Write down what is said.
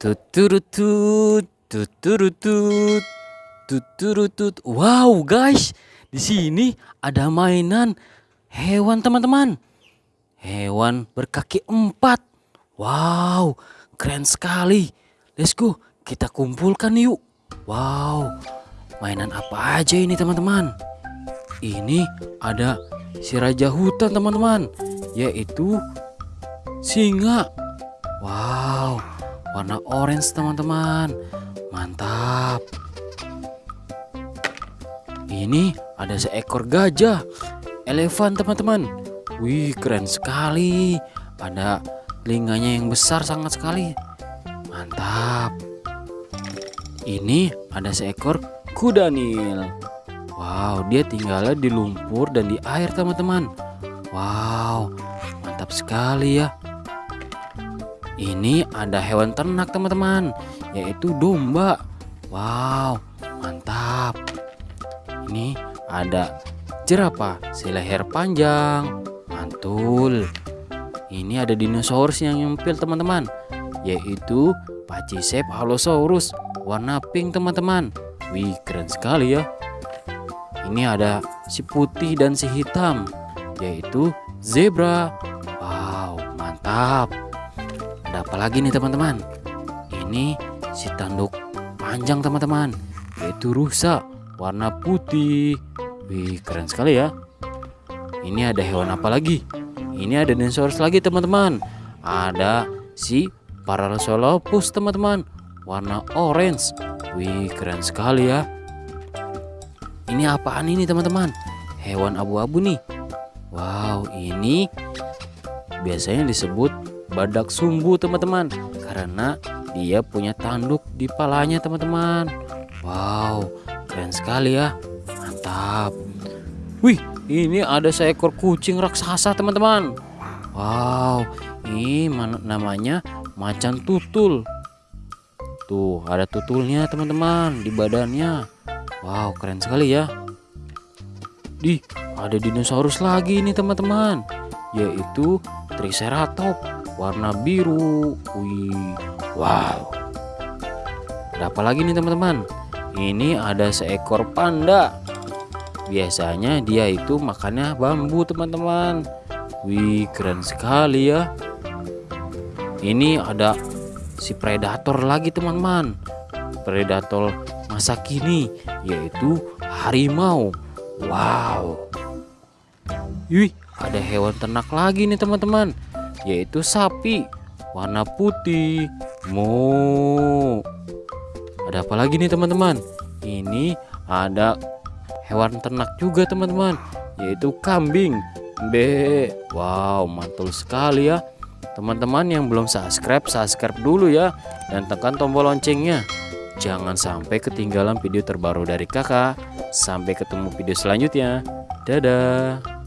Tuturutut, tuturutut, tuturutut. Wow, guys, di sini ada mainan hewan teman-teman. Hewan berkaki empat. Wow, keren sekali. Let's go, kita kumpulkan yuk. Wow, mainan apa aja ini teman-teman? Ini ada si raja hutan teman-teman, yaitu singa. Wow, warna orange teman-teman. Mantap. Ini ada seekor gajah, elefan teman-teman. Wih, keren sekali. Ada telinganya yang besar sangat sekali. Mantap. Ini ada seekor kuda nil. Wow, dia tinggalnya di lumpur dan di air teman-teman. Wow, mantap sekali ya. Ini ada hewan ternak teman-teman, yaitu domba. Wow, mantap. Ini ada jerapah seleher panjang, mantul. Ini ada dinosaurus yang nyempil teman-teman, yaitu Pachycephalosaurus warna pink teman-teman. Wih, keren sekali ya. Ini ada si putih dan si hitam, yaitu zebra. Wow, mantap. Ada apa lagi nih teman-teman? Ini si tanduk panjang teman-teman, yaitu rusa warna putih. Wih, keren sekali ya. Ini ada hewan apa lagi? Ini ada dinosaurus lagi teman-teman. Ada si Parasaurolophus teman-teman, warna orange. Wih, keren sekali ya. Ini apaan ini teman-teman? Hewan abu-abu nih. Wow, ini biasanya disebut badak sumbu teman-teman karena dia punya tanduk di palanya teman-teman. Wow, keren sekali ya. Mantap. Wih, ini ada seekor kucing raksasa teman-teman. Wow, ini namanya macan tutul. Tuh, ada tutulnya teman-teman di badannya. Wow, keren sekali ya. Di, ada dinosaurus lagi nih teman-teman, yaitu Triceratops warna biru. Wih, wow. Ada lagi nih teman-teman? Ini ada seekor panda. Biasanya dia itu makannya bambu teman-teman. Wih, keren sekali ya. Ini ada si predator lagi teman-teman. Predator masa kini yaitu harimau. Wow. Wih, ada hewan ternak lagi nih teman-teman, yaitu sapi warna putih. Mo. Ada apa lagi nih teman-teman? Ini ada hewan ternak juga teman-teman, yaitu kambing. Be. Wow, mantul sekali ya. Teman-teman yang belum subscribe, subscribe dulu ya dan tekan tombol loncengnya. Jangan sampai ketinggalan video terbaru dari kakak. Sampai ketemu video selanjutnya. Dadah.